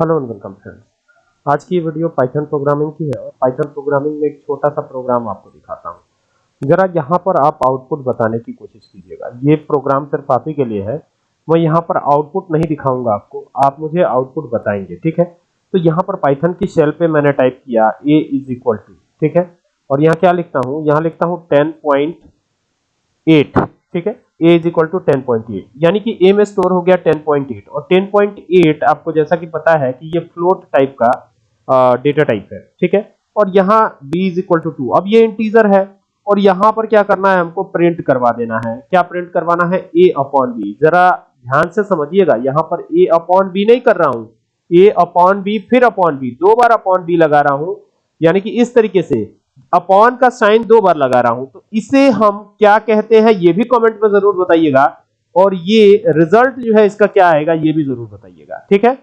Hello and welcome friends आज की video Python programming की है और पाइथन प्रोग्रामिंग में एक छोटा सा प्रोग्राम आपको दिखाता हूँ। जरा यहाँ पर आप आउटपुट बताने की कोशिश कीजिएगा। ये प्रोग्राम सिर्फ़ आप ही के लिए है। मैं यहाँ पर आउटपुट नहीं दिखाऊँगा आपको। आप मुझे आउटपुट बताएँगे, ठीक है? तो यहाँ पर पाइथन की शेल पे मैंने टाइप किया ए इज़ इक्वल टू ठीक है? और यहाँ क्या लिखता हूँ? यहाँ लिखता हूँ टेन पॉइंट एट ठीक है? A is equal to ten point eight यानी कि a में स्टोर हो गया टेन पॉइंट एट और टेन पॉइंट एट आपको जैसा कि पता है कि ये फ्लोट टाइप का डेटा टाइप है। ठीक है? और यहाँ b is equal to two अब ये इंटीजर है और यहाँ पर क्या करना है? हमको प्रिंट करवा देना है। क्या प्रिंट करवाना है? A अपॉन बी जरा ध्यान से समझिएगा, यहाँ पर a अपॉन बी नहीं कर रहा हूँ। A अपॉन बी फिर अपॉन बी दो बार अपॉन बी लगा रहा हूँ। यानी कि इस तरीके से अपॉन का साइन दो बार लगा रहा हूँ तो इसे हम क्या कहते हैं, ये भी कमेंट में ज़रूर बताइएगा। और ये रिज़ल्ट जो है, इसका क्या आएगा, ये भी ज़रूर बताइएगा। ठीक है?